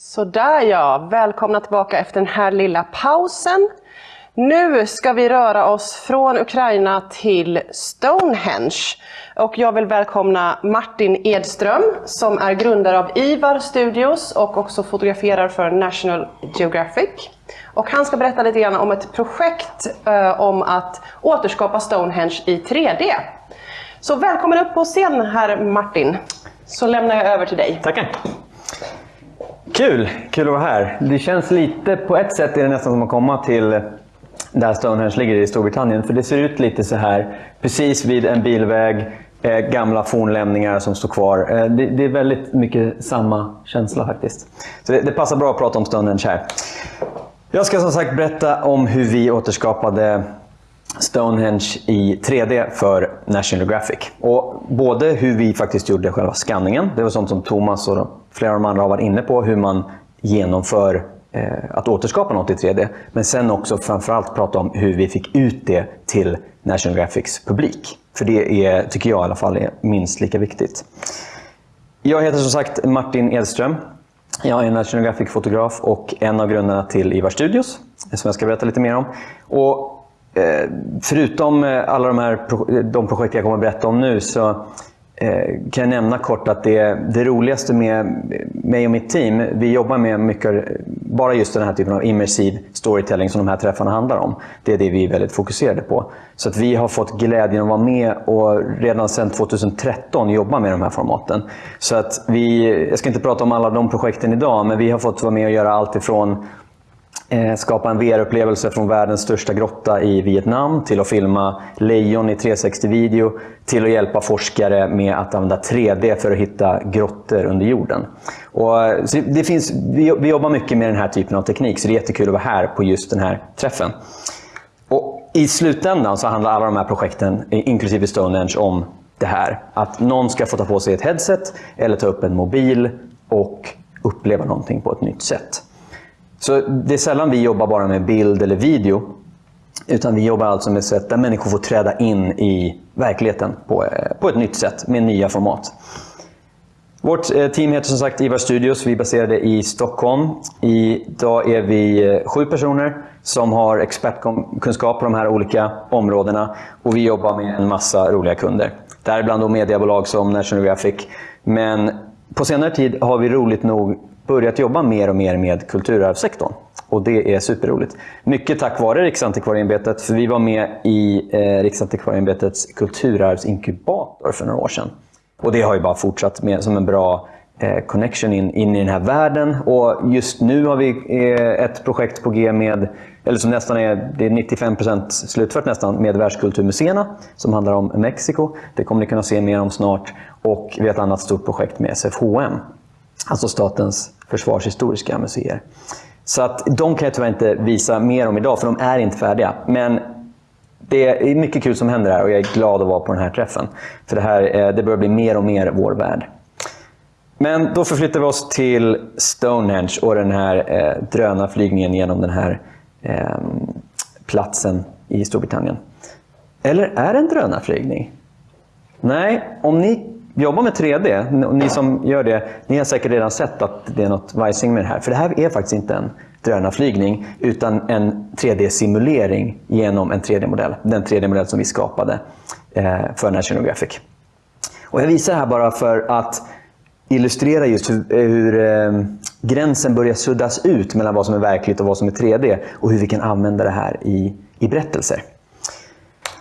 Sådär ja, välkomna tillbaka efter den här lilla pausen. Nu ska vi röra oss från Ukraina till Stonehenge. Och jag vill välkomna Martin Edström som är grundare av Ivar Studios och också fotograferar för National Geographic. Och han ska berätta lite grann om ett projekt eh, om att återskapa Stonehenge i 3D. Så välkommen upp på scen här Martin. Så lämnar jag över till dig. Tackar. Kul! Kul att vara här. Det känns lite, på ett sätt är det nästan som att komma till där Stonehenge ligger i Storbritannien. För det ser ut lite så här, precis vid en bilväg, eh, gamla fornlämningar som står kvar. Eh, det, det, är väldigt mycket samma känsla faktiskt. Så det, det, passar bra att prata om Stonehenge här. Jag ska som sagt berätta om hur vi återskapade Stonehenge i 3D för National Geographic. Och både hur vi faktiskt gjorde själva skanningen, det var sånt som Thomas och flera av de andra har varit inne på, hur man genomför eh, att återskapa något i 3D. Men sen också framförallt prata om hur vi fick ut det till National Geographics publik. För det är, tycker jag i alla fall, är minst lika viktigt. Jag heter som sagt Martin Edström. Jag är National Graphic-fotograf och en av grundarna till Ivar Studios, som jag ska berätta lite mer om. Och Eh, förutom eh, alla de här de projekt jag kommer att berätta om nu så eh, kan jag nämna kort att det, det roligaste med mig och mitt team, vi jobbar med mycket, bara just den här typen av immersiv storytelling som de här träffarna handlar om. Det är det vi är väldigt fokuserade på. Så att vi har fått glädjen att vara med och redan sedan 2013 jobba med de här formaten. Så att vi, jag ska inte prata om alla de projekten idag, men vi har fått vara med och göra allt ifrån Eh, skapa en VR-upplevelse från världens största grotta i Vietnam, till att filma lejon i 360-video, till att hjälpa forskare med att använda 3D för att hitta grottor under jorden. Och, eh, det finns, vi, vi jobbar mycket med den här typen av teknik, så det är jättekul att vara här på just den här träffen. Och I slutändan så handlar alla de här projekten, inklusive Stonehenge, om det här. Att någon ska få ta på sig ett headset eller ta upp en mobil och uppleva någonting på ett nytt sätt. Så det är sällan vi jobbar bara med bild eller video. Utan vi jobbar alltså med sätt där människor får träda in i verkligheten på, eh, på ett nytt sätt med nya format. Vårt eh, team heter som sagt Ivar Studios. Vi är baserade i Stockholm. Idag är vi eh, sju personer som har expertkunskap på de här olika områdena. Och vi jobbar med en massa roliga kunder. Däribland mediebolag som National Geographic. Men på senare tid har vi roligt nog börjat jobba mer och mer med kulturarvssektorn. Och det är superroligt. Mycket tack vare Riksantikvarieämbetet, för vi var med i eh, Riksantikvarieämbetets kulturarvsinkubator för några år sedan. Och det har ju bara fortsatt med som en bra eh, connection in, in i den här världen. Och just nu har vi eh, ett projekt på G med, eller som nästan är, det är 95% slutfört nästan, med Världskulturmuseerna som handlar om Mexiko. Det kommer ni kunna se mer om snart. Och vi har ett annat stort projekt med SFHM, alltså Statens försvarshistoriska museer. Så att de kan jag tyvärr inte visa mer om idag, för de är inte färdiga. Men det är mycket kul som händer här och jag är glad att vara på den här träffen. För det, här, eh, det börjar bli mer och mer vår värld. Men då förflyttar vi oss till Stonehenge och den här eh, drönarflygningen genom den här eh, platsen i Storbritannien. Eller är det en drönarflygning? Nej, om ni jobbar med 3D, ni som gör det, ni har säkert redan sett att det är något vajsing med det här. För det här är faktiskt inte en drönarflygning, utan en 3D-simulering genom en 3D-modell. Den 3D-modell som vi skapade eh, för National Geographic. Och jag visar det här bara för att illustrera just hur, hur eh, gränsen börjar suddas ut mellan vad som är verkligt och vad som är 3D och hur vi kan använda det här i, i berättelser.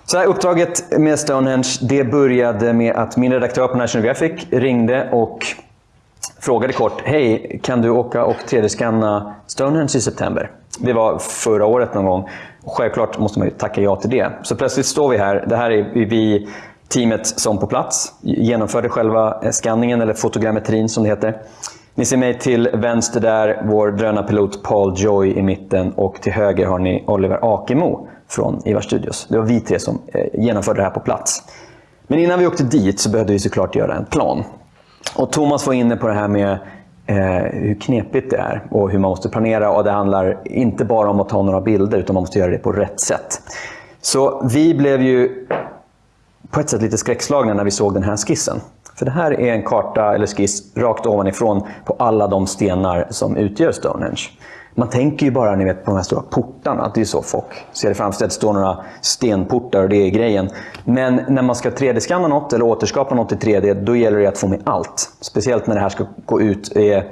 Så här, uppdraget med Stonehenge det började med att min redaktör på National Geographic ringde och frågade kort, hej, kan du åka och 3D-skanna Stonehenge i september? Det var förra året någon gång. Självklart måste man ju tacka ja till det. Så plötsligt står vi här. Det här är vi teamet som på plats genomförde själva eh, skanningen eller fotogrammetrin som det heter. Ni ser mig till vänster där, vår drönarpilot Paul Joy i mitten och till höger har ni Oliver Akemo från Ivar Studios. Det var vi tre som eh, genomförde det här på plats. Men innan vi åkte dit så behövde vi såklart göra en plan. Och Thomas var inne på det här med eh, hur knepigt det är och hur man måste planera. Och Det handlar inte bara om att ta några bilder, utan man måste göra det på rätt sätt. Så vi blev ju på ett sätt lite skräckslagna när vi såg den här skissen. För det här är en karta eller skiss rakt ovanifrån på alla de stenar som utgör Stonehenge. Man tänker ju bara ni vet, på de här stora portarna, att det är så folk ser det framför sig. att Det står några stenportar och det är grejen. Men när man ska 3D-skanna något eller återskapa något i 3D, då gäller det att få med allt. Speciellt när det här ska gå ut eh,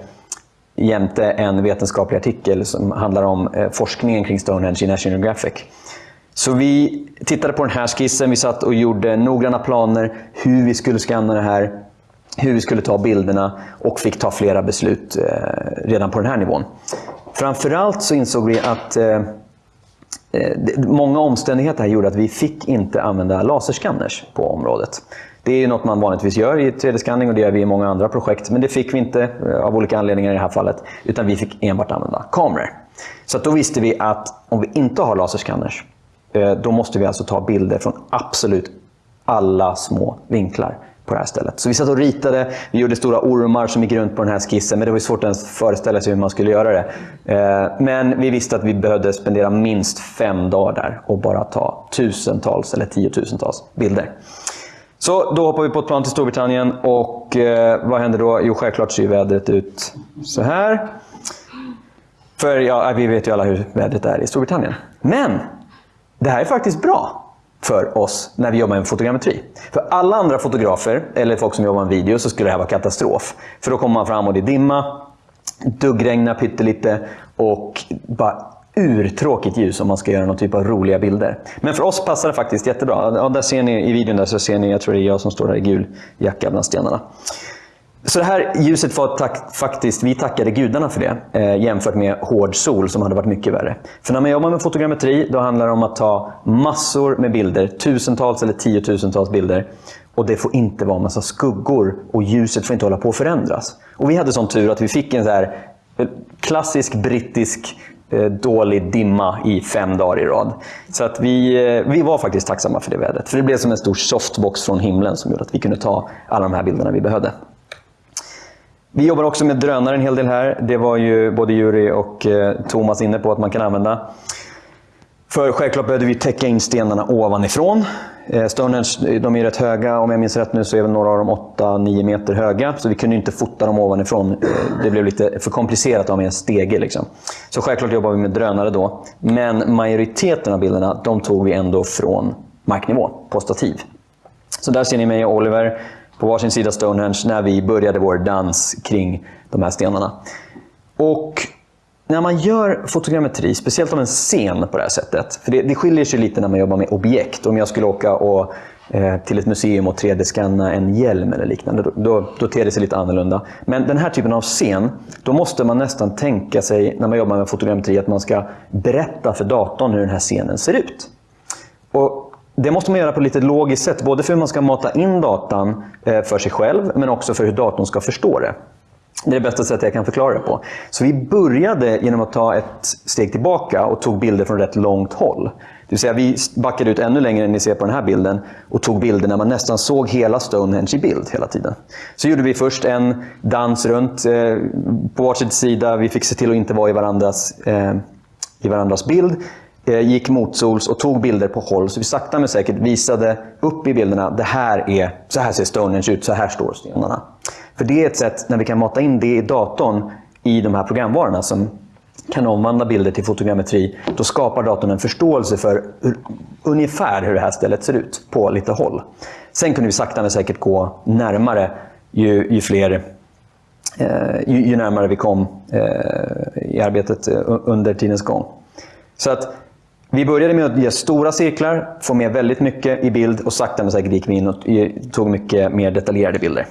jämte en vetenskaplig artikel som handlar om eh, forskningen kring Stonehenge i National Geographic. Så vi tittade på den här skissen, vi satt och gjorde noggranna planer hur vi skulle skanna det här, hur vi skulle ta bilderna och fick ta flera beslut eh, redan på den här nivån. Framförallt så insåg vi att eh, eh många omständigheter här gjorde att vi fick inte använda laserskanners på området. Det är något man vanligtvis gör i 3D-skanning och det gör vi i många andra projekt. Men det fick vi inte eh, av olika anledningar i det här fallet. Utan vi fick enbart använda kameror. Så då visste vi att om vi inte har laserskanners, eh, då måste vi alltså ta bilder från absolut alla små vinklar på det här stället. Så vi satt och ritade, vi gjorde stora ormar som gick runt på den här skissen, men det var svårt att ens föreställa sig hur man skulle göra det. Eh, men vi visste att vi behövde spendera minst fem dagar där och bara ta tusentals eller tiotusentals bilder. Så då hoppar vi på ett plan till Storbritannien och eh, vad händer då? Jo, självklart ser vädret ut så här. För ja, vi vet ju alla hur vädret är i Storbritannien. Men det här är faktiskt bra för oss när vi jobbar med fotogrammetri. För alla andra fotografer, eller folk som jobbar med video, så skulle det här vara katastrof. För då kommer man fram och det är dimma, duggregnar pyttelite och bara urtråkigt ljus om man ska göra någon typ av roliga bilder. Men för oss passar det faktiskt jättebra. Ja, där ser ni i videon där så ser ni, jag tror det är jag som står där i gul jacka bland stenarna. Så det här ljuset var tack, faktiskt, vi tackade gudarna för det eh, jämfört med hård sol som hade varit mycket värre. För när man jobbar med fotogrammetri då handlar det om att ta massor med bilder, tusentals eller tiotusentals bilder. Och det får inte vara massa skuggor och ljuset får inte hålla på att förändras. Och vi hade sån tur att vi fick en så här eh, klassisk brittisk Eh, dålig dimma i fem dagar i rad. Så att vi, eh, vi var faktiskt tacksamma för det vädret. För det blev som en stor softbox från himlen som gjorde att vi kunde ta alla de här bilderna vi behövde. Vi jobbar också med drönare en hel del här. Det var ju både Juri och eh, Thomas inne på att man kan använda. För självklart behövde vi täcka in stenarna ovanifrån. Eh, Stonehenge de är rätt höga, om jag minns rätt nu så är väl några av dem 8-9 meter höga. Så vi kunde inte fota dem ovanifrån. Eh, det blev lite för komplicerat att ha med en stege. Liksom. Så självklart jobbar vi med drönare då. Men majoriteten av bilderna de tog vi ändå från marknivå, på stativ. Så där ser ni mig och Oliver på varsin sida Stonehenge när vi började vår dans kring de här stenarna. Och när man gör fotogrammetri, speciellt av en scen på det här sättet, för det, det skiljer sig lite när man jobbar med objekt. Om jag skulle åka och, eh, till ett museum och 3D-skanna en hjälm eller liknande, då, då, då ter det sig lite annorlunda. Men den här typen av scen, då måste man nästan tänka sig, när man jobbar med fotogrammetri, att man ska berätta för datorn hur den här scenen ser ut. Och det måste man göra på ett lite logiskt sätt, både för hur man ska mata in datan eh, för sig själv, men också för hur datorn ska förstå det. Det är det bästa sättet jag kan förklara det på. Så vi började genom att ta ett steg tillbaka och tog bilder från rätt långt håll. Det vill säga vi backade ut ännu längre än ni ser på den här bilden och tog bilder när man nästan såg hela Stonehenge i bild hela tiden. Så gjorde vi först en dans runt eh, på varsin sida. Vi fick se till att inte vara i varandras, eh, i varandras bild. Eh, gick motsols och tog bilder på håll. Så vi sakta men säkert visade upp i bilderna, det här är, så här ser Stonehenge ut, så här står stenarna. För det är ett sätt när vi kan mata in det i datorn i de här programvarorna som kan omvandla bilder till fotogrammetri. Då skapar datorn en förståelse för hur, ungefär hur det här stället ser ut på lite håll. Sen kunde vi sakta men säkert gå närmare ju, ju fler eh, ju, ju, närmare vi kom eh, i arbetet eh, under tidens gång. Så att vi började med att ge stora cirklar, få med väldigt mycket i bild och sakta men säkert gick vi in och tog mycket mer detaljerade bilder.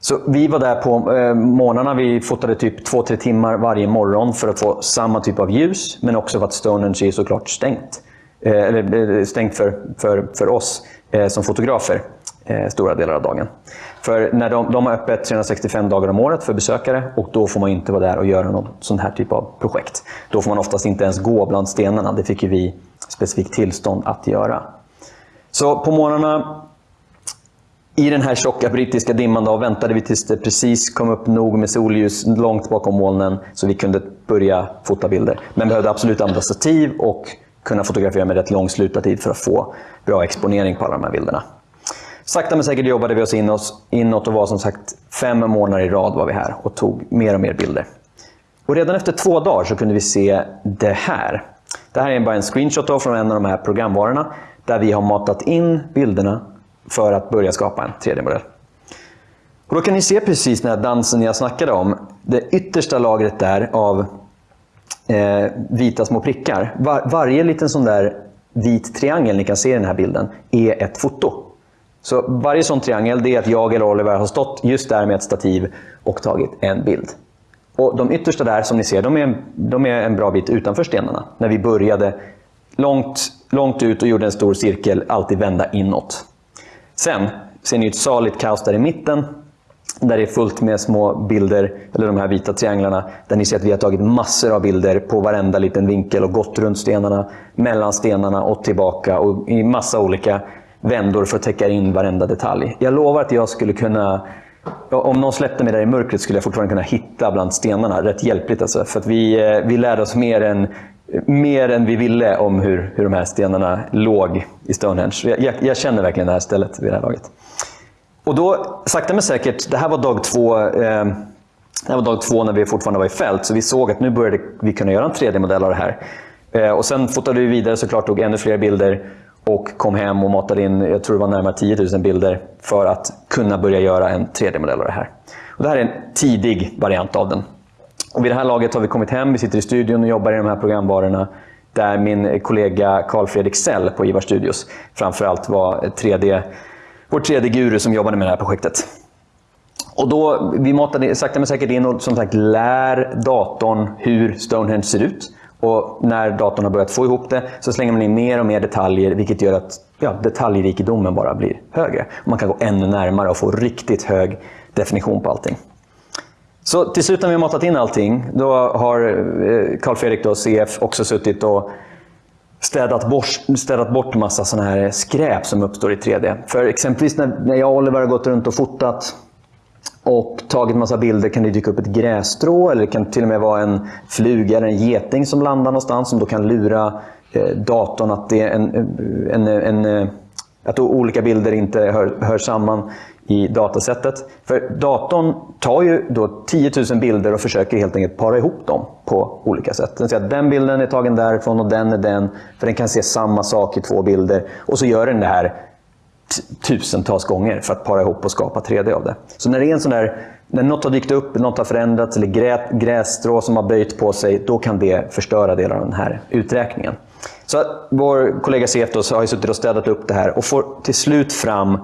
Så vi var där på eh, morgnarna. Vi fotade typ 2-3 timmar varje morgon för att få samma typ av ljus, men också för att Stonehenge är såklart stängt. Eh, eller eh, stängt för, för, för oss eh, som fotografer eh, stora delar av dagen. För när de, de har öppet 365 dagar om året för besökare och då får man inte vara där och göra någon sån här typ av projekt. Då får man oftast inte ens gå bland stenarna. Det fick vi specifikt tillstånd att göra. Så på morgnarna i den här tjocka brittiska dimman då väntade vi tills det precis kom upp nog med solljus långt bakom molnen så vi kunde börja fota bilder. Men behövde absolut använda stativ och kunna fotografera med rätt lång slutartid för att få bra exponering på alla de här bilderna sakta men säkert jobbade vi oss inåt, inåt och var som sagt fem månader i rad var vi här och tog mer och mer bilder. Och redan efter två dagar så kunde vi se det här. Det här är bara en screenshot från en av de här programvarorna där vi har matat in bilderna för att börja skapa en 3D-modell. Och då kan ni se precis den här dansen jag snackade om. Det yttersta lagret där av eh, vita små prickar. Var, varje liten sån där vit triangel ni kan se i den här bilden är ett foto. Så varje sån triangel det är att jag eller Oliver har stått just där med ett stativ och tagit en bild. Och De yttersta där som ni ser, de är, en, de är en bra bit utanför stenarna. När vi började långt, långt ut och gjorde en stor cirkel, alltid vända inåt. Sen ser ni ett saligt kaos där i mitten där det är fullt med små bilder, eller de här vita trianglarna, där ni ser att vi har tagit massor av bilder på varenda liten vinkel och gått runt stenarna, mellan stenarna och tillbaka och i massa olika vändor för att täcka in varenda detalj. Jag lovar att jag skulle kunna om någon släppte mig där i mörkret skulle jag fortfarande kunna hitta bland stenarna. Rätt hjälpligt alltså. För att vi, eh, vi lärde oss mer än, mer än vi ville om hur, hur de här stenarna låg i Stonehenge. Jag, jag, jag känner verkligen det här stället vid det här laget. Och då, sakta men säkert, det här var dag två, eh, det var dag två när vi fortfarande var i fält, så vi såg att nu började vi kunna göra en 3D-modell av det här. Eh, och sen fotade vi vidare såklart, tog ännu fler bilder och kom hem och matade in, jag tror det var närmare 10 000 bilder för att kunna börja göra en 3D-modell av det här. Och det här är en tidig variant av den. Och vid det här laget har vi kommit hem, vi sitter i studion och jobbar i de här programvarorna där min kollega Carl Fredrik Sell på Ivar Studios framförallt var 3D vår tredje guru som jobbade med det här projektet. Och då, vi matade sakta men säkert in och som sagt lär datorn hur Stonehenge ser ut. Och när datorn har börjat få ihop det så slänger man in mer och mer detaljer vilket gör att ja, detaljrikedomen bara blir högre. Man kan gå ännu närmare och få riktigt hög definition på allting. Så till slut när vi har matat in allting, då har eh, Carl Fredrik, då, CF, också suttit och städat bort, städat bort massa sån här skräp som uppstår i 3D. För exempelvis när, när jag och Oliver har gått runt och fotat och tagit massa bilder kan det dyka upp ett grässtrå eller det kan till och med vara en fluga eller en geting som landar någonstans som då kan lura eh, datorn att, det är en, en, en, eh, att olika bilder inte hör, hör samman i datasättet. För datorn tar ju då 10 000 bilder och försöker helt enkelt para ihop dem på olika sätt. Den säger att den bilden är tagen därifrån och den är den, för den kan se samma sak i två bilder. Och så gör den det här tusentals gånger för att para ihop och skapa 3D av det. Så när det är en sån där, när något har dykt upp, något har förändrats eller grä, grässtrå som har böjt på sig, då kan det förstöra delar av den här uträkningen. Så vår kollega CF har ju suttit och städat upp det här och får till slut fram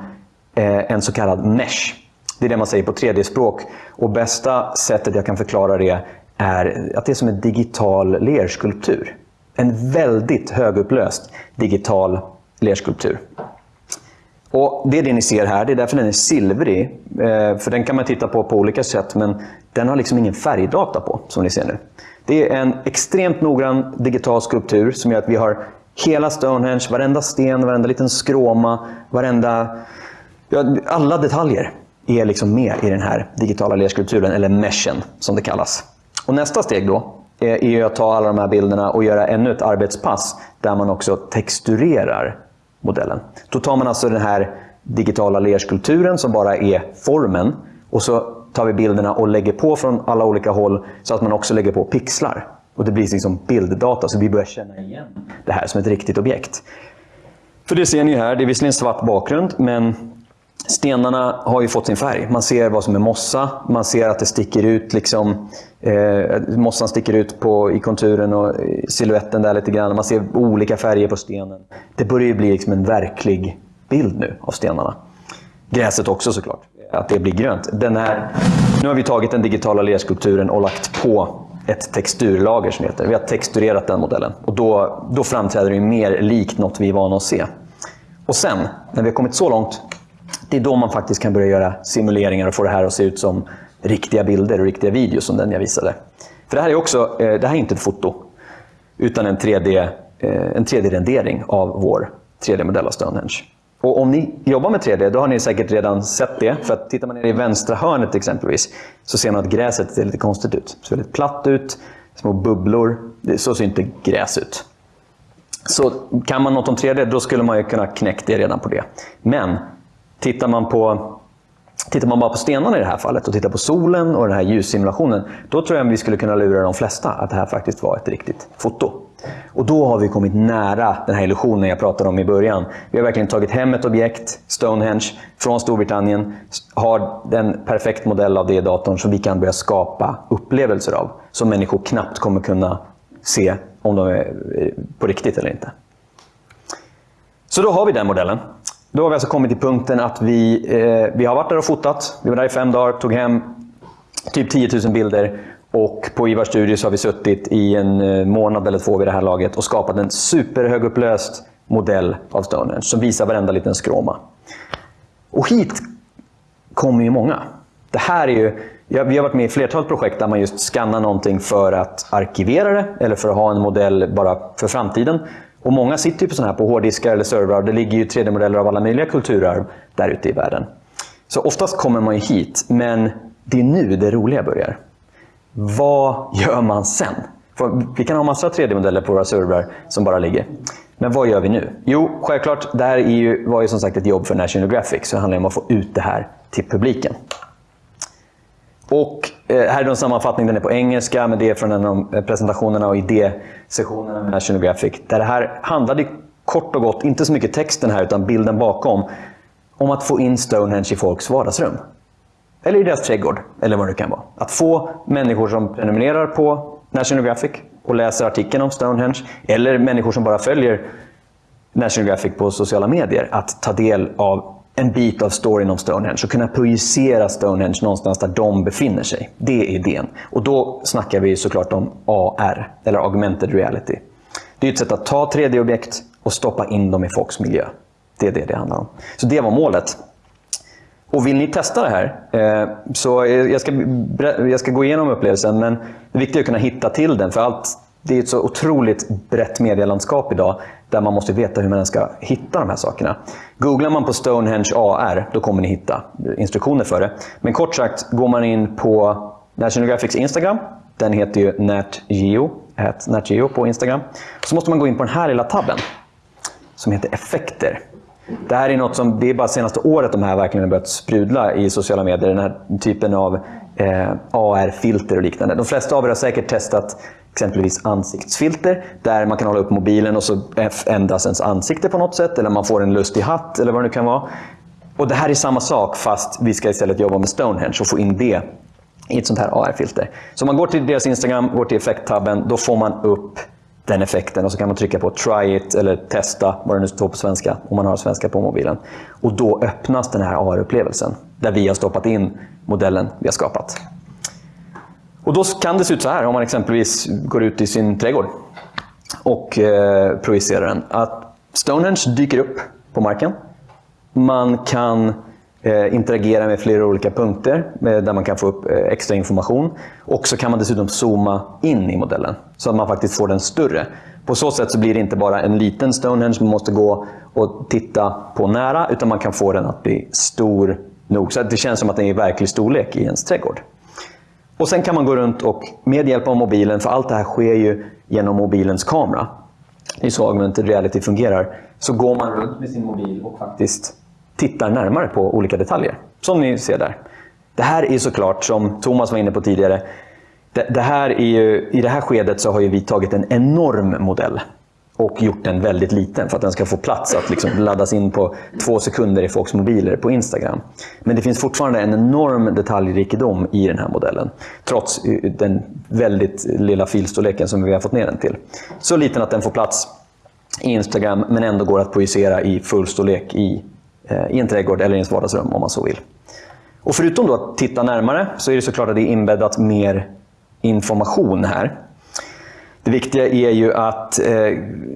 Eh, en så kallad mesh. Det är det man säger på 3D-språk. Och bästa sättet jag kan förklara det är att det är som en digital lerskulptur. En väldigt högupplöst digital lerskulptur. Och Det är det ni ser här, det är därför den är silvrig. Eh, för den kan man titta på på olika sätt, men den har liksom ingen färgdata på, som ni ser nu. Det är en extremt noggrann digital skulptur som gör att vi har hela Stonehenge, varenda sten, varenda liten skråma, varenda Ja, alla detaljer är liksom med i den här digitala lerskulpturen, eller meshen som det kallas. Och nästa steg då är att ta alla de här bilderna och göra ännu ett arbetspass där man också texturerar modellen. Då tar man alltså den här digitala lerskulpturen som bara är formen och så tar vi bilderna och lägger på från alla olika håll så att man också lägger på pixlar. Och det blir liksom bilddata så vi börjar känna igen det här som ett riktigt objekt. För det ser ni här, det är visserligen svart bakgrund men Stenarna har ju fått sin färg. Man ser vad som är mossa, man ser att det sticker ut liksom, eh, mossan sticker ut på, i konturen och siluetten där lite grann. Man ser olika färger på stenen. Det börjar ju bli liksom en verklig bild nu av stenarna. Gräset också såklart, att det blir grönt. Den här, nu har vi tagit den digitala lerskulpturen och lagt på ett texturlager som heter. Vi har texturerat den modellen och då, då framträder det mer likt något vi är vana att se. Och sen, när vi har kommit så långt, det är då man faktiskt kan börja göra simuleringar och få det här att se ut som riktiga bilder och riktiga videos som den jag visade. För det här är också, eh, det här är inte ett foto, utan en 3D, eh, en 3D-rendering av vår 3D-modell av Stonehenge. Och om ni jobbar med 3D, då har ni säkert redan sett det. För att tittar man ner i vänstra hörnet exempelvis, så ser man att gräset ser lite konstigt ut. Det ser väldigt platt ut, små bubblor. Så ser inte gräs ut. Så kan man något om 3D, då skulle man ju kunna knäcka det redan på det. Men Tittar man på Tittar man bara på stenarna i det här fallet och tittar på solen och den här ljussimulationen, då tror jag vi skulle kunna lura de flesta att det här faktiskt var ett riktigt foto. Och då har vi kommit nära den här illusionen jag pratade om i början. Vi har verkligen tagit hem ett objekt, Stonehenge, från Storbritannien, har en perfekt modell av det i datorn som vi kan börja skapa upplevelser av. Som människor knappt kommer kunna se om de är eh, på riktigt eller inte. Så då har vi den modellen. Då har vi alltså kommit till punkten att vi, eh, vi har varit där och fotat. Vi var där i fem dagar, tog hem typ 10 000 bilder. Och på Ivar Studios har vi suttit i en eh, månad eller två vid det här laget och skapat en superhögupplöst modell av Stonehenge som visar varenda liten skråma. Och hit kommer ju många. Det här är ju, vi har varit med i flertalet projekt där man just skannar någonting för att arkivera det eller för att ha en modell bara för framtiden. Och många sitter ju på sådana här på hårddiskar eller servrar. Det ligger ju 3D-modeller av alla möjliga kulturarv där ute i världen. Så oftast kommer man ju hit, men det är nu det roliga börjar. Vad gör man sen? För vi kan ha massa 3D-modeller på våra servrar som bara ligger. Men vad gör vi nu? Jo, självklart, det här är ju, var ju som sagt ett jobb för National Geographic, så det handlar om att få ut det här till publiken. Och Eh, här är en sammanfattning, den är på engelska, men det är från en av eh, presentationerna och idésessionerna med National Geographic. Där det här handlade kort och gott, inte så mycket texten här, utan bilden bakom, om att få in Stonehenge i folks vardagsrum. Eller i deras trädgård, eller vad det kan vara. Att få människor som prenumererar på National Geographic och läser artikeln om Stonehenge, eller människor som bara följer National Geographic på sociala medier, att ta del av en bit av storyn om Stonehenge och kunna projicera Stonehenge någonstans där de befinner sig. Det är idén. Och då snackar vi såklart om AR, eller augmented reality. Det är ett sätt att ta 3D-objekt och stoppa in dem i folks miljö. Det är det det handlar om. Så det var målet. Och vill ni testa det här, eh, så jag ska, jag ska gå igenom upplevelsen, men det viktiga är att kunna hitta till den. För allt, det är ett så otroligt brett medielandskap idag, där man måste veta hur man ska hitta de här sakerna. Googlar man på Stonehenge AR, då kommer ni hitta instruktioner för det. Men kort sagt, går man in på National Geographics Instagram, den heter ju NatGeo, NatGeo på Instagram. Så måste man gå in på den här lilla tabben, som heter Effekter. Det här är något som, det är bara senaste året de här verkligen har börjat sprudla i sociala medier. Den här typen av eh, AR-filter och liknande. De flesta av er har säkert testat exempelvis ansiktsfilter där man kan hålla upp mobilen och så ändras ens ansikte på något sätt eller man får en lustig hatt eller vad det nu kan vara. Och Det här är samma sak fast vi ska istället jobba med Stonehenge och få in det i ett sånt här AR-filter. Så om man går till deras Instagram, går till effekttabben, då får man upp den effekten och så kan man trycka på try it eller testa, vad det nu står på svenska, om man har svenska på mobilen. Och då öppnas den här AR-upplevelsen där vi har stoppat in modellen vi har skapat. Och då kan det se ut så här om man exempelvis går ut i sin trädgård och eh, projicerar den. Att Stonehenge dyker upp på marken. Man kan eh, interagera med flera olika punkter eh, där man kan få upp eh, extra information. Och så kan man dessutom zooma in i modellen så att man faktiskt får den större. På så sätt så blir det inte bara en liten Stonehenge man måste gå och titta på nära, utan man kan få den att bli stor nog. Så att det känns som att den är i verklig storlek i ens trädgård. Och sen kan man gå runt och med hjälp av mobilen, för allt det här sker ju genom mobilens kamera. Det är så augmented reality fungerar. Så går man runt med sin mobil och faktiskt tittar närmare på olika detaljer. Som ni ser där. Det här är såklart, som Thomas var inne på tidigare, det, det här är ju, i det här skedet så har vi tagit en enorm modell och gjort den väldigt liten för att den ska få plats att liksom laddas in på två sekunder i folks mobiler på Instagram. Men det finns fortfarande en enorm detaljrikedom i den här modellen. Trots eh, den väldigt lilla filstorleken som vi har fått ner den till. Så liten att den får plats i Instagram men ändå går att projicera i fullstorlek i, eh, i en trädgård eller i ens vardagsrum om man så vill. Och förutom då att titta närmare så är det såklart att det är inbäddat mer information här. Det viktiga är ju att eh,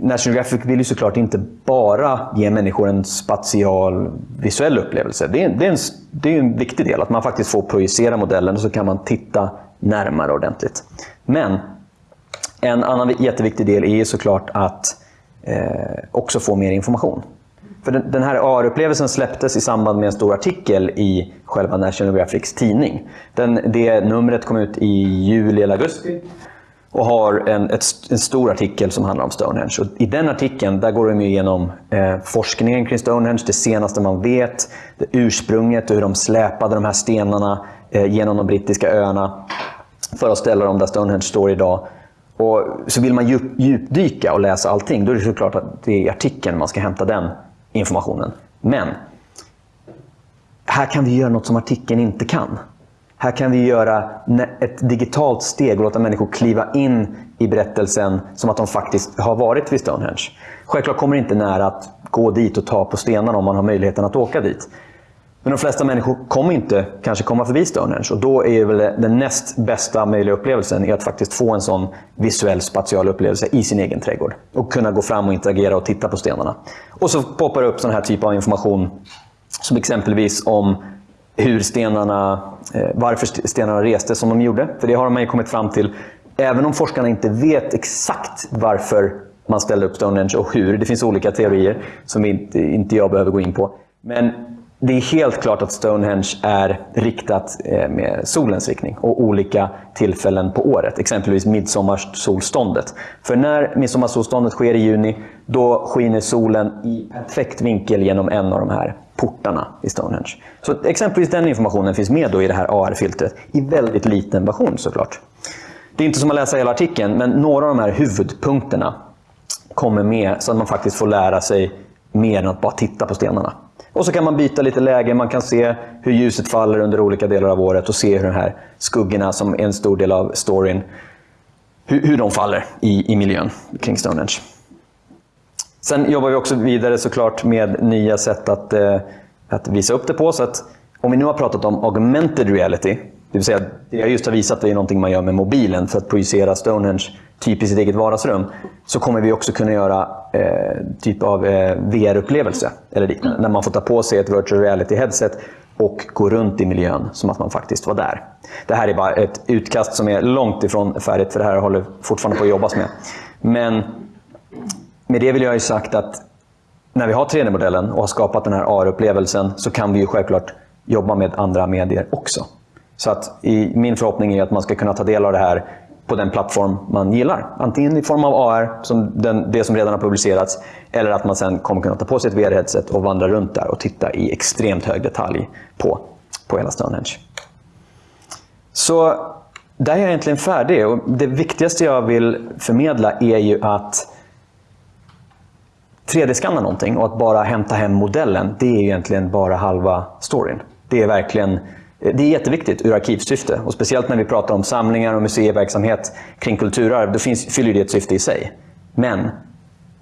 National Geographic vill ju såklart inte bara ge människor en spatial visuell upplevelse. Det är, det, är en, det är en viktig del, att man faktiskt får projicera modellen och så kan man titta närmare ordentligt. Men en annan jätteviktig del är såklart att eh, också få mer information. För den, den här AR-upplevelsen släpptes i samband med en stor artikel i själva National Geographics tidning. Den, det numret kom ut i juli eller augusti och har en, ett, en stor artikel som handlar om Stonehenge. Och I den artikeln där går de igenom eh, forskningen kring Stonehenge, det senaste man vet, det ursprunget och hur de släpade de här stenarna eh, genom de brittiska öarna för att ställa dem där Stonehenge står idag. Och så vill man djup, djupdyka och läsa allting, då är det såklart att det är i artikeln man ska hämta den informationen. Men här kan vi göra något som artikeln inte kan. Här kan vi göra ett digitalt steg och låta människor kliva in i berättelsen som att de faktiskt har varit vid Stonehenge. Självklart kommer det inte nära att gå dit och ta på stenarna om man har möjligheten att åka dit. Men de flesta människor kommer inte kanske komma förbi Stonehenge och då är väl den näst bästa möjliga upplevelsen att faktiskt få en sån visuell spatial upplevelse i sin egen trädgård. Och kunna gå fram och interagera och titta på stenarna. Och så poppar det upp sån här typ av information som exempelvis om hur stenarna, eh, varför stenarna reste som de gjorde. För det har man ju kommit fram till. Även om forskarna inte vet exakt varför man ställde upp Stonehenge och hur. Det finns olika teorier som inte, inte jag behöver gå in på. Men det är helt klart att Stonehenge är riktat eh, med solens riktning och olika tillfällen på året. Exempelvis midsommarsolståndet. För när midsommarsolståndet sker i juni, då skiner solen i perfekt vinkel genom en av de här portarna i Stonehenge. Så exempelvis den informationen finns med då i det här AR-filtret i väldigt liten version såklart. Det är inte som att läsa hela artikeln, men några av de här huvudpunkterna kommer med så att man faktiskt får lära sig mer än att bara titta på stenarna. Och så kan man byta lite läge, man kan se hur ljuset faller under olika delar av året och se hur de här skuggorna, som är en stor del av storyn, hur, hur de faller i, i miljön kring Stonehenge. Sen jobbar vi också vidare såklart med nya sätt att, eh, att visa upp det på. Så att om vi nu har pratat om augmented reality, det vill säga det jag just har visat är någonting man gör med mobilen för att projicera Stonehenge typ i sitt eget vardagsrum, så kommer vi också kunna göra eh, typ av eh, VR-upplevelse eller liknande. När man får ta på sig ett virtual reality-headset och gå runt i miljön som att man faktiskt var där. Det här är bara ett utkast som är långt ifrån färdigt, för det här håller fortfarande på att jobbas med. Men med det vill jag ju sagt att när vi har 3D-modellen och har skapat den här AR-upplevelsen så kan vi ju självklart jobba med andra medier också. Så att i, min förhoppning är att man ska kunna ta del av det här på den plattform man gillar. Antingen i form av AR, som den, det som redan har publicerats, eller att man sen kommer kunna ta på sig ett VR-headset och vandra runt där och titta i extremt hög detalj på, på hela Stonehenge. Så där är jag egentligen färdig och det viktigaste jag vill förmedla är ju att 3D-skanna någonting och att bara hämta hem modellen, det är egentligen bara halva storyn. Det är verkligen det är jätteviktigt ur arkivsyfte. Och speciellt när vi pratar om samlingar och museiverksamhet kring kulturarv, då finns, fyller det ett syfte i sig. Men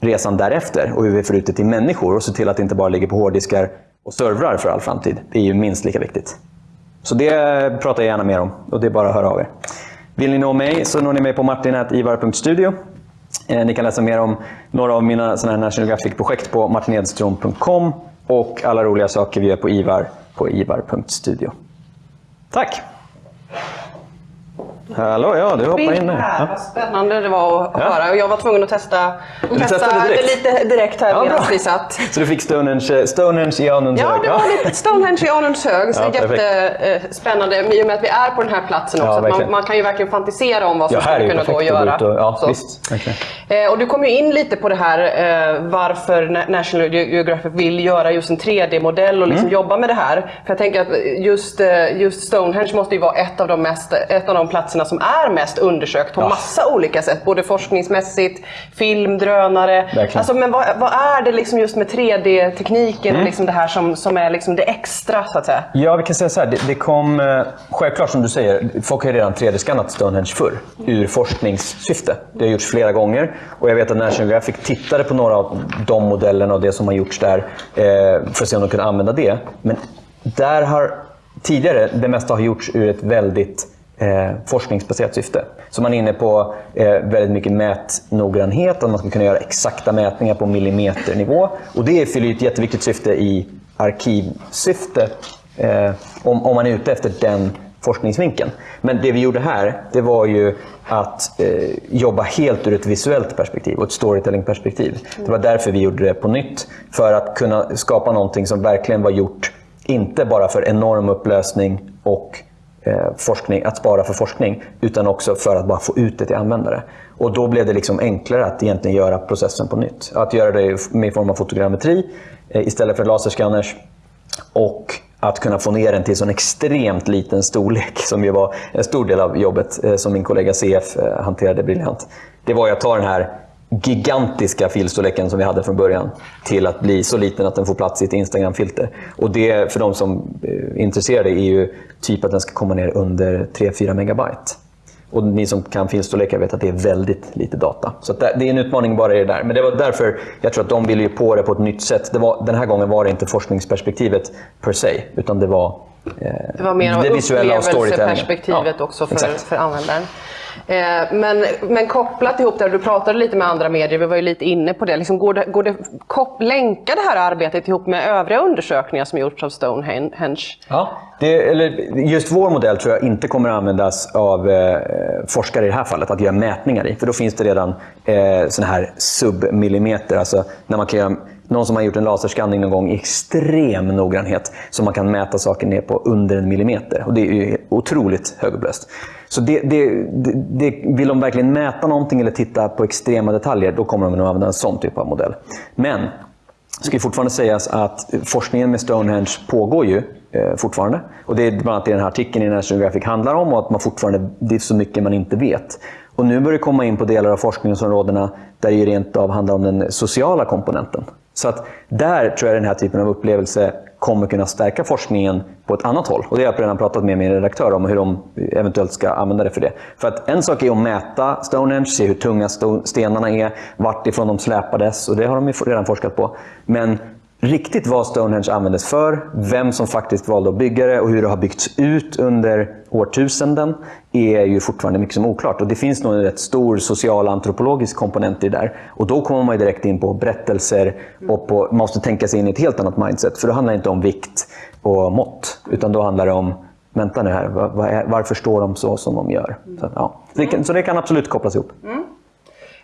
resan därefter och hur vi får ut det till människor och se till att det inte bara ligger på hårddiskar och servrar för all framtid, det är ju minst lika viktigt. Så det pratar jag gärna mer om och det är bara att höra av er. Vill ni nå mig så når ni mig på martin.ivar.studio. Eh, ni kan läsa mer om några av mina såna här National Geographic-projekt på martinedström.com och alla roliga saker vi gör på Ivar på ivar.studio. Tack! Hallå, ja du hoppar in här. Ja. Vad spännande det var att ja. höra. Och jag var tvungen att testa, testa direkt. lite direkt här ja, medan vi satt. Så du fick Stonehenge, Stonehenge i Anundshög? Ja, det var lite Stonehenge i Anundshög. Så ja, jättespännande i och med att vi är på den här platsen också. Ja, man, man, kan ju verkligen fantisera om vad som skulle kunna gå att göra. Och, ja, visst, eh, och du kom ju in lite på det här eh, varför National Geographic vill göra just en 3D-modell och liksom mm. jobba med det här. För jag tänker att just, eh, just Stonehenge måste ju vara ett av de, mest, ett av de platserna platserna som är mest undersökt på ja. massa olika sätt. Både forskningsmässigt, film, drönare. Alltså, men vad, vad, är det liksom just med 3D-tekniken mm. och liksom det här som, som är liksom det extra så att säga? Ja, vi kan säga så här. Det, det kom, eh, självklart som du säger, folk har redan 3D-skannat Stonehenge förr ur forskningssyfte. Det har gjorts flera gånger och jag vet att National Geographic tittade på några av de modellerna och det som har gjorts där eh, för att se om de kunde använda det. Men där har tidigare det mesta har gjorts ur ett väldigt eh, forskningsbaserat syfte. Så man är inne på eh, väldigt mycket mätnoggrannhet, att man ska kunna göra exakta mätningar på millimeternivå. Och det fyller ett jätteviktigt syfte i arkivsyfte, eh, om, om man är ute efter den forskningsvinkeln. Men det vi gjorde här, det var ju att eh, jobba helt ur ett visuellt perspektiv och ett storytellingperspektiv. Det var därför vi gjorde det på nytt. För att kunna skapa någonting som verkligen var gjort, inte bara för enorm upplösning och Eh, forskning, att spara för forskning, utan också för att bara få ut det till användare. Och då blev det liksom enklare att egentligen göra processen på nytt. Att göra det med form av fotogrammetri eh, istället för laserskanners. Och att kunna få ner den till en extremt liten storlek, som ju var en stor del av jobbet eh, som min kollega CF hanterade briljant. Det var ju att ta den här gigantiska filstorleken som vi hade från början till att bli så liten att den får plats i ett Instagram-filter. Och det, för de som är intresserade, är ju typ att den ska komma ner under 3-4 megabyte. Och ni som kan filstorlekar vet att det är väldigt lite data. Så det är en utmaning bara i det där. Men det var därför jag tror att de ville ju på det på ett nytt sätt. Det var, den här gången var det inte forskningsperspektivet per se, utan det var eh, det var mer det visuella och storytellingen. Ja, också för, för användaren. Eh, men, men kopplat ihop det, du pratade lite med andra medier, vi var ju lite inne på det. Liksom går det, går det kop, länka det här arbetet ihop med övriga undersökningar som gjorts av Stonehenge? Ja, det, eller just vår modell tror jag inte kommer att användas av eh, forskare i det här fallet, att göra mätningar i. För då finns det redan eh, sådana här submillimeter, alltså när man kan göra någon som har gjort en laserskanning någon gång i extrem noggrannhet, så man kan mäta saker ner på under en millimeter. Och det är ju otroligt högupplöst. Så det, det, det, vill de verkligen mäta någonting eller titta på extrema detaljer, då kommer de nog använda en sån typ av modell. Men det ska fortfarande sägas att forskningen med Stonehenge pågår ju eh, fortfarande. Och det är bland annat det den här artikeln i National Geographic handlar om och att man fortfarande, det är så mycket man inte vet. Och nu börjar det komma in på delar av forskningsområdena där det rent av handlar om den sociala komponenten. Så att där tror jag den här typen av upplevelse kommer kunna stärka forskningen på ett annat håll. Och det har jag redan pratat med min redaktör om, hur de eventuellt ska använda det för det. För att en sak är att mäta Stonehenge, se hur tunga stenarna är, vart ifrån de släpades, och det har de redan forskat på. Men riktigt vad Stonehenge användes för, vem som faktiskt valde att bygga det och hur det har byggts ut under årtusenden är ju fortfarande mycket som oklart. Och det finns nog en rätt stor social antropologisk komponent i det där. Och då kommer man direkt in på berättelser och på, man måste tänka sig in i ett helt annat mindset. För då handlar det inte om vikt och mått, utan då handlar det om Vänta nu här, varför står de så som de gör? Så, ja. så, det, kan, så det kan absolut kopplas ihop. Mm.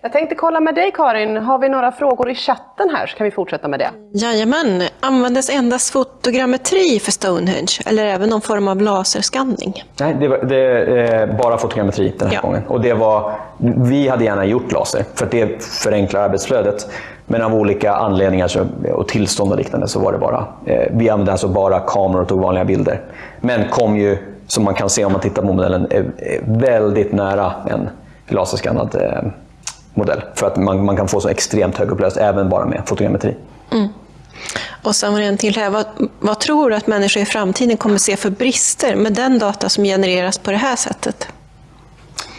Jag tänkte kolla med dig Karin, har vi några frågor i chatten här så kan vi fortsätta med det. Jajamän, användes endast fotogrammetri för Stonehenge eller även någon form av laserskanning? Nej, det, var, det är bara fotogrammetri den här ja. gången. Och det var, vi hade gärna gjort laser för att det förenklar arbetsflödet. Men av olika anledningar så, och tillstånd och liknande så var det bara, eh, vi använde alltså bara kameror och tog vanliga bilder. Men kom ju, som man kan se om man tittar på modellen, eh, väldigt nära en laserskannad eh, modell. För att man, man kan få så extremt högupplöst även bara med fotogrammetri. Mm. Och sen var det en till här. Vad, vad tror du att människor i framtiden kommer se för brister med den data som genereras på det här sättet?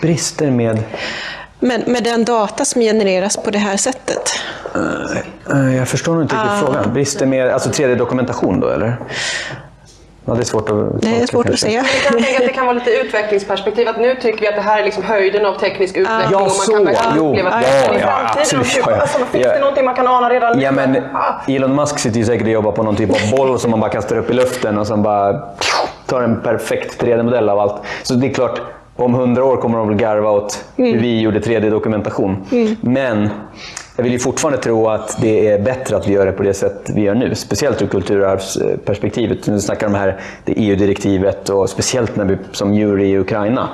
Brister med? Men med den data som genereras på det här sättet? Uh, jag förstår inte riktigt uh, frågan. Brister med alltså 3D-dokumentation då eller? Ja, det är svårt att, det är svårt att säga. Jag kan tänka att det kan vara lite utvecklingsperspektiv. Att nu tycker vi att det här är liksom höjden av teknisk utveckling. Ja, och man så. kan jo, ja, ja, ja, absolut. Ja, ja. Alltså, finns det någonting man kan ana redan? Ja, men Elon Musk sitter ju säkert och jobbar på någon typ av boll som man bara kastar upp i luften och sen bara tar en perfekt 3D-modell av allt. Så det är klart, om hundra år kommer de väl garva åt hur mm. vi gjorde 3D-dokumentation. Mm. Men jag vill ju fortfarande tro att det är bättre att vi gör det på det sätt vi gör nu. Speciellt ur kulturarvsperspektivet. Nu snackar om det här det EU-direktivet och speciellt när vi som jury i Ukraina.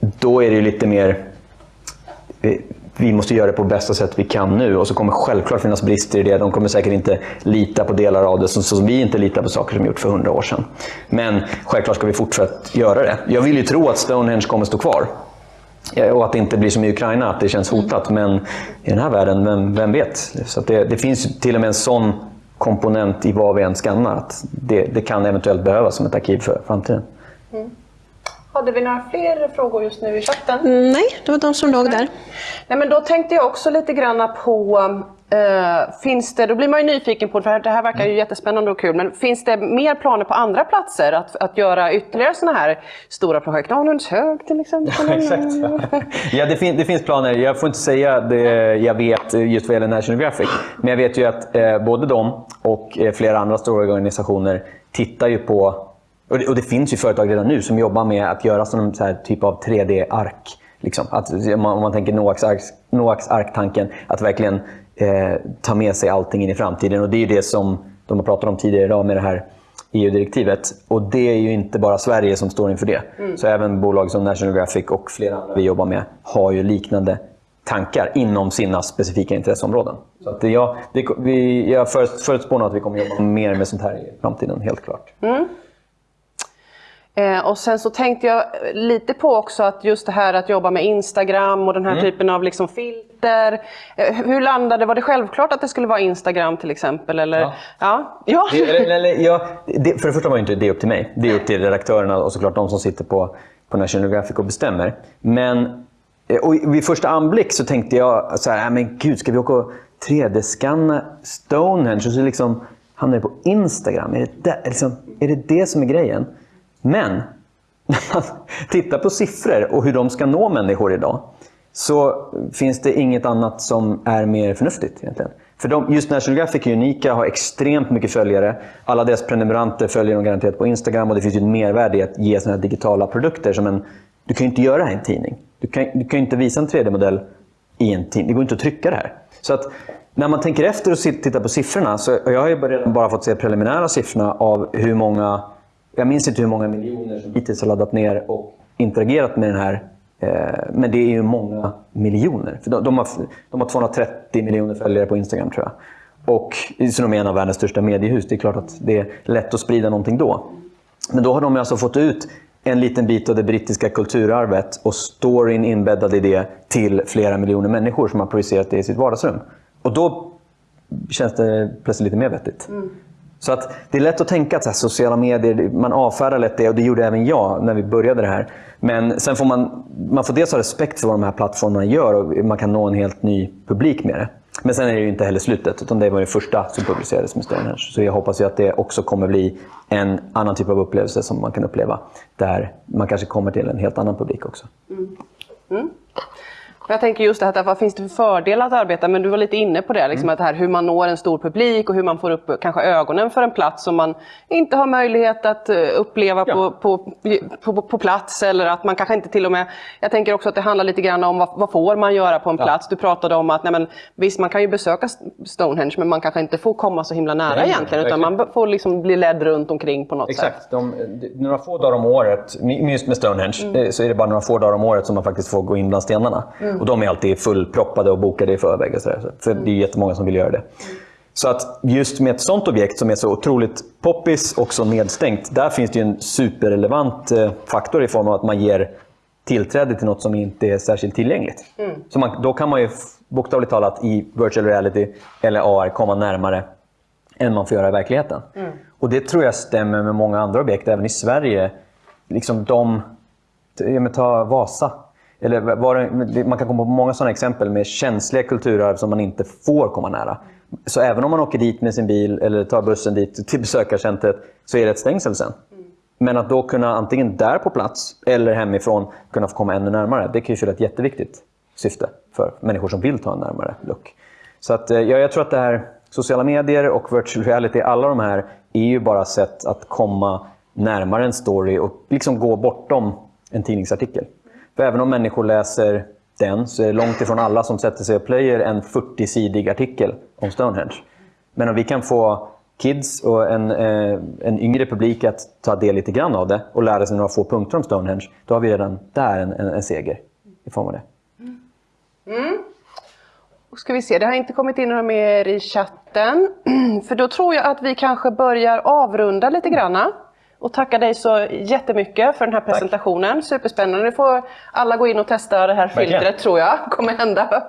Då är det lite mer vi måste göra det på bästa sätt vi kan nu och så kommer självklart finnas brister i det. De kommer säkert inte lita på delar av det som, som vi inte litar på saker som gjorts för hundra år sedan. Men självklart ska vi fortsätta göra det. Jag vill ju tro att Stonehenge kommer stå kvar. Och att det inte blir som i Ukraina, att det känns hotat. Men i den här världen, vem, vem vet? Så det, det, finns till och med en sån komponent i vad vi än skannar. Att det, det kan eventuellt behövas som ett arkiv för framtiden. Mm. Hade vi några fler frågor just nu i chatten? Nej, det var de som låg där. Nej, men då tänkte jag också lite grann på Uh, finns det, då blir man ju nyfiken på, för det här verkar ju jättespännande och kul, men finns det mer planer på andra platser att, att göra ytterligare sådana här stora projekt? Anundshög till exempel? Ja, exakt. ja, det, fin det, finns planer. Jag får inte säga det jag vet just vad gäller National Geographic, men jag vet ju att eh, både de och eh, flera andra stora organisationer tittar ju på, och det, och det, finns ju företag redan nu som jobbar med att göra sån här typ av 3D-ark. Liksom. Att, om, man, om man tänker Noaks ark-tanken, att verkligen eh, ta med sig allting in i framtiden. Och Det är det som de har pratat om tidigare idag med det här EU-direktivet. Och det är ju inte bara Sverige som står inför det. Så även bolag som National Geographic och flera andra vi jobbar med har ju liknande tankar inom sina specifika intresseområden. Så att det, ja, det, vi, jag förutspår nog att vi kommer jobba mer med sånt här i framtiden, helt klart. Eh, och sen så tänkte jag lite på också att just det här att jobba med Instagram och den här typen av liksom filter. Eh, hur landade, var det självklart att det skulle vara Instagram till exempel? Eller? Ja. Ja. ja. Det, eller, eller, ja, det, för det första var inte det upp till mig. Det är upp till redaktörerna och såklart de som sitter på, på National Geographic och bestämmer. Men eh, och vid första anblick så tänkte jag så här, "Nej, men gud, ska vi åka och 3D-scanna Stonehenge och så liksom hamnar det på Instagram? Är det det, liksom, är det det som är grejen? Men när man tittar på siffror och hur de ska nå människor idag så finns det inget annat som är mer förnuftigt egentligen. För de, just National Geographic är unika, har extremt mycket följare. Alla deras prenumeranter följer dem garanterat på Instagram och det finns ju ett mervärde i att ge sådana här digitala produkter. Som en, du kan ju inte göra det här i en tidning. Du kan, du kan ju inte visa en 3D-modell i en tidning. Det går inte att trycka det här. Så att när man tänker efter och tittar på siffrorna, så och jag har ju redan bara fått se preliminära siffrorna av hur många, jag minns inte hur många miljoner som hittills har laddat ner och interagerat med den här Eh, men det är ju många miljoner. För de, de, har, de har 230 miljoner följare på Instagram tror jag. Och så de är en av världens största mediehus. Det är klart att det är lätt att sprida någonting då. Men då har de alltså fått ut en liten bit av det brittiska kulturarvet och storyn inbäddad i det till flera miljoner människor som har projicerat det i sitt vardagsrum. Och då känns det plötsligt lite mer vettigt. Mm. Så att det är lätt att tänka att så här, sociala medier, man avfärdar lätt det och det gjorde även jag när vi började det här. Men sen får man, man får dels ha respekt för vad de här plattformarna gör och man kan nå en helt ny publik med det. Men sen är det ju inte heller slutet, utan det var det första som publicerades med Stonehenge. Så jag hoppas ju att det också kommer bli en annan typ av upplevelse som man kan uppleva. Där man kanske kommer till en helt annan publik också. Mm. Mm. Jag tänker just det här, vad finns det för fördelar att arbeta? Men du var lite inne på det, liksom, Mm. att det här hur man når en stor publik och hur man får upp kanske ögonen för en plats som man inte har möjlighet att eh, uppleva Ja. på, på, på, på plats. Eller att man kanske inte till och med... Jag tänker också att det handlar lite grann om vad, vad får man göra på en Ja. plats? Du pratade om att nej men, visst, man kan ju besöka Stonehenge men man kanske inte får komma så himla nära Nej, egentligen. Utan man får liksom bli ledd runt omkring på något sätt. Exakt. De, de, några få dagar om året, just med Stonehenge, eh, så är det bara några få dagar om året som man faktiskt får gå in bland stenarna. Och de är alltid fullproppade och bokade i förväg. Och så där, så- för det är jättemånga som vill göra det. Så att just med ett sånt objekt som är så otroligt poppis och så nedstängt, där finns det en superrelevant eh, faktor i form av att man ger tillträde till något som inte är särskilt tillgängligt. Så man, då kan man ju bokstavligt talat i virtual reality eller AR komma närmare än man får göra i verkligheten. Och det tror jag stämmer med många andra objekt, även i Sverige. Liksom de, ta Vasa. Eller det, man kan komma på många sådana exempel med känsliga kulturarv som man inte får komma nära. Så även om man åker dit med sin bil eller tar bussen dit till besökarcentret så är det ett stängsel sen. Men att då kunna antingen där på plats eller hemifrån kunna få komma ännu närmare, det kan ju fylla ett jätteviktigt syfte för människor som vill ta en närmare look. Så att, eh, ja, jag tror att det här sociala medier och virtual reality, alla de här är ju bara sätt att komma närmare en story och liksom gå bortom en tidningsartikel. För även om människor läser den så är det långt ifrån alla som sätter sig och plöjer en 40-sidig artikel om Stonehenge. Men om vi kan få kids och en, eh, en yngre publik att ta del lite grann av det och lära sig några få punkter om Stonehenge, då har vi redan där en, en, en seger i form av det. Mm. Och ska vi se, det har inte kommit in några mer i chatten. För då tror jag att vi kanske börjar avrunda lite granna. Och tacka dig så jättemycket för den här presentationen. Superspännande. Nu får alla gå in och testa det här filtret tror jag kommer hända.